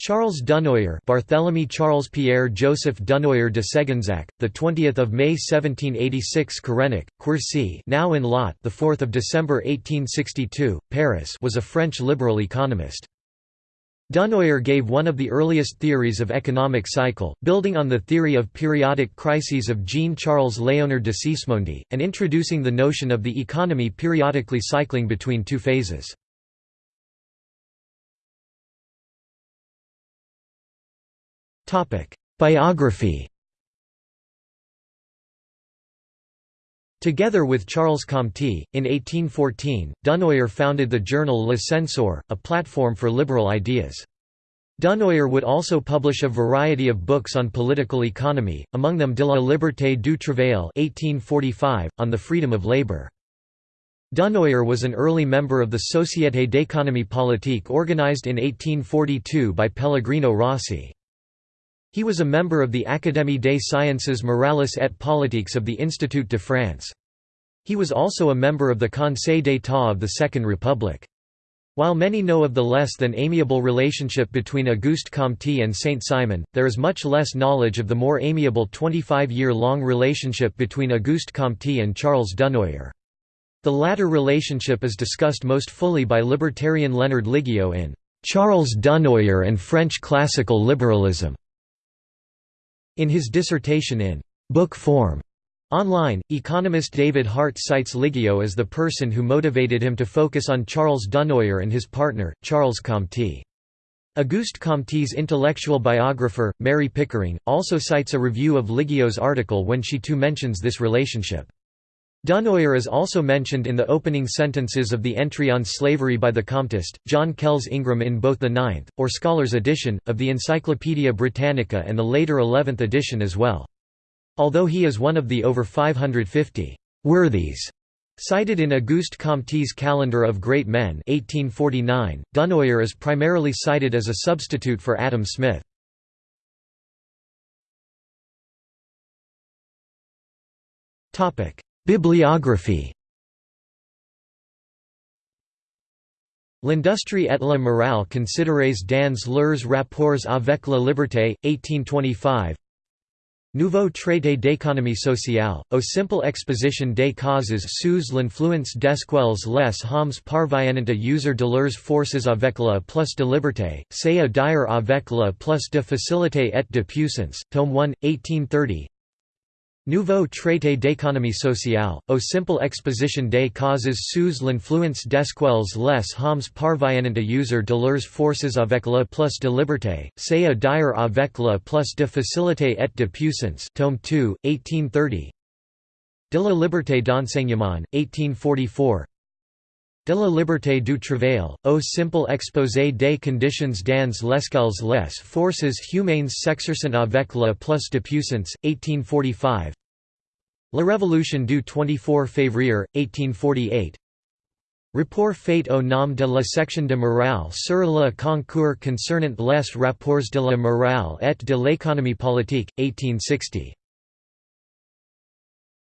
Charles Dunoyer, Barthélemy Charles Pierre Joseph Dunoyer de Ségonzac, the 20th of May 1786, Carennac, Quercy, now in Lot, the 4th of December 1862, Paris, was a French liberal economist. Dunoyer gave one of the earliest theories of economic cycle, building on the theory of periodic crises of Jean-Charles Léonard de Sismondi, and introducing the notion of the economy periodically cycling between two phases. Biography Together with Charles Comte, in 1814, Dunoyer founded the journal Le Censeur, a platform for liberal ideas. Dunoyer would also publish a variety of books on political economy, among them De la liberté du travail 1845, on the freedom of labor. Dunoyer was an early member of the Société d'économie politique organized in 1842 by Pellegrino Rossi. He was a member of the Académie des sciences morales et politiques of the Institut de France. He was also a member of the Conseil d'État of the Second Republic. While many know of the less than amiable relationship between Auguste Comte and Saint-Simon, there is much less knowledge of the more amiable 25-year-long relationship between Auguste Comte and Charles Dunoyer. The latter relationship is discussed most fully by libertarian Leonard Liggio in "'Charles Dunoyer and French Classical Liberalism' In his dissertation in book form online, economist David Hart cites Liggio as the person who motivated him to focus on Charles Dunoyer and his partner, Charles Comte. Auguste Comte's intellectual biographer, Mary Pickering, also cites a review of Liggio's article when she too mentions this relationship. Dunoyer is also mentioned in the opening sentences of the entry on slavery by the Comtist, John Kells Ingram in both the ninth, or Scholars edition, of the Encyclopaedia Britannica and the later eleventh edition as well. Although he is one of the over 550 «worthies» cited in Auguste Comte's Calendar of Great Men 1849, Dunoyer is primarily cited as a substitute for Adam Smith. Bibliography. L'industrie et la morale considérées dans leurs rapports avec la liberté, 1825 Nouveau traité d'économie sociale, au simple exposition des causes sous l'influence desquelles les hommes parviennent à user de leurs forces avec la plus de liberté, c'est à dire avec la plus de facilité et de puissance, tome 1, 1830 Nouveau traité d'économie sociale, au simple exposition des causes sous l'influence desquelles les hommes parviennent à user de leurs forces avec le plus de liberté, c'est à dire avec le plus de facilité et de puissance. Tome 2, 1830 De la liberté d'enseignement, 1844 De la liberté du travail, au simple exposé des conditions dans lesquelles les forces humaines s'exercent avec la plus de puissance, 1845 La Révolution du 24 février, 1848 Rapport fait au nom de la section de morale sur le concours concernant les rapports de la morale et de l'économie politique, 1860